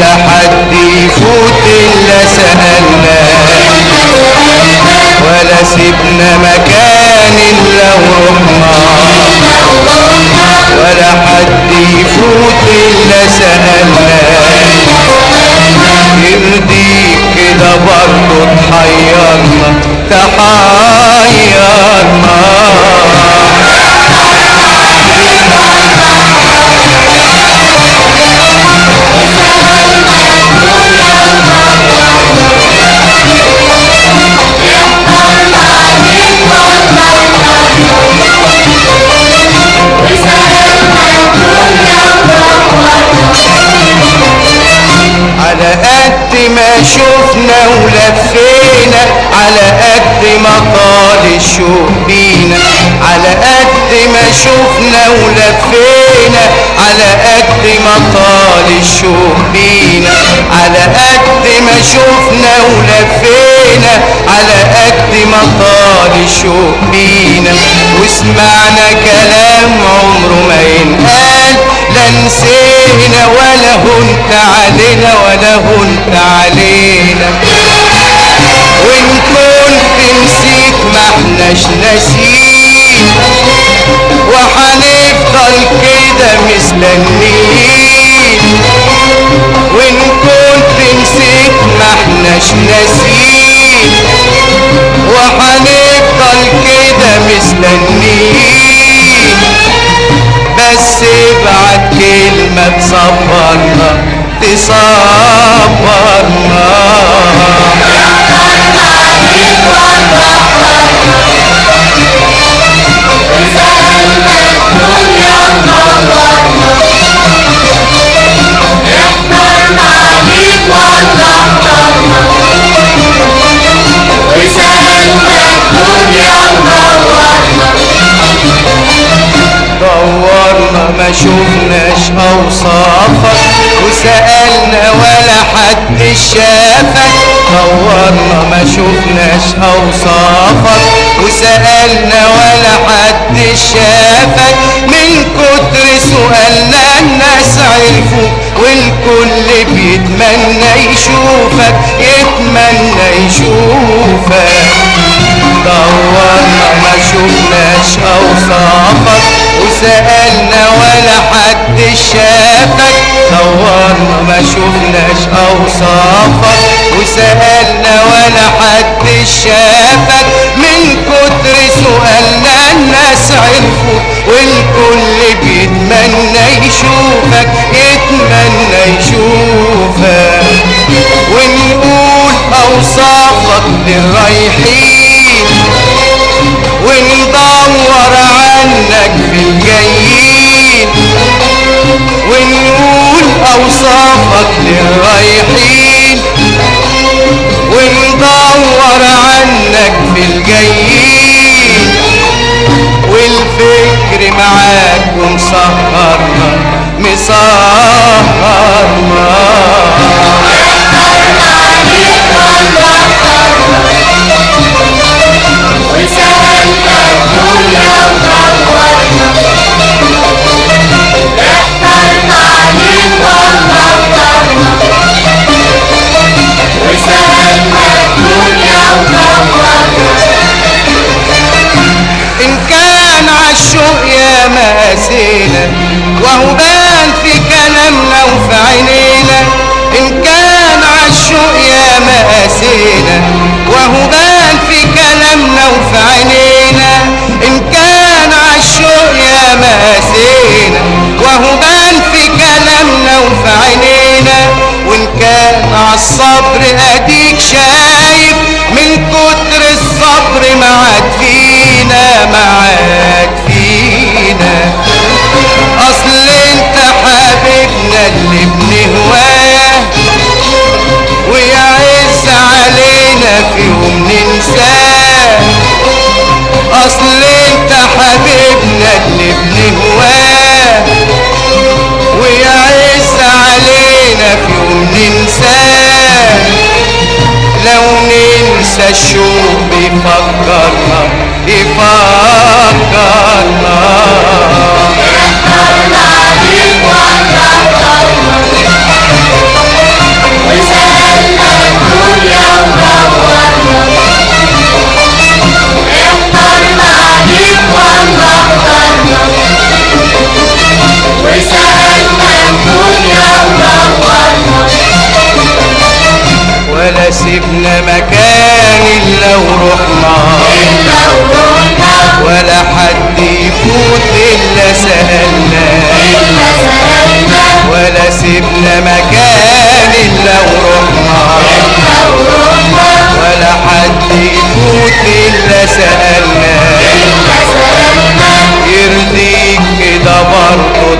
ولا حد يفوت إلا سألنا ولا سيبنا مكان إلا ورحنا شفنا ولفينا على قد ما طال الشوق بينا. على قد ما شفنا ولفينا على قد ما طال الشوق بينا. على قد ما شفنا ولفينا على قد ما طال الشوق بينا. وسمعنا كلام عمره ما ينقال لا نسينا ولا هنت علينا ولا هنت علينا وإن كنت نسيت ما احناش ناسين وحنفضل كده مستنيين وإن كنت نسيت ما احناش ناسين وحنفضل كده مستنيين بس Mehmet saparla, disaparla شفناش أوصافك وسألنا ولا حد شافك. دورنا ما شفناش أوصافك وسألنا ولا حد شافك. من كتر سؤالنا الناس عرفوك والكل بيتمنى يشوفك يتمنى يشوفك. دورنا ما شفناش أوصافك. وسألنا ولا حد شافك. دورنا ما شفناش أوصافك. وسألنا ولا حد شافك. من كتر سؤالنا الناس عرفوك والكل بيتمنى يشوفك يتمنى يشوفك. ونقول أوصافك للرايحين saharma, mi saharma وهو بان في كلامنا وفي عينينا إن كان عالشوق يا ماسينا وهو بان في كلامنا وفي عينينا إن كان عالشوق يا ماسينا وهو بان في كلامنا وفي عينينا وإن كان عالصبر أديك شايف أصل أنت حبيبنا اللي بنهواه ويعز علينا في يوم ننساه. لو ننسى الشوق يفكرنا يفكرنا مكان إلا ورحنا ولا حد يفوت إلا سألنا. ولا سيبنا مكان إلا ورحنا ولا حد يفوت إلا سألنا. يرضيك كده برضه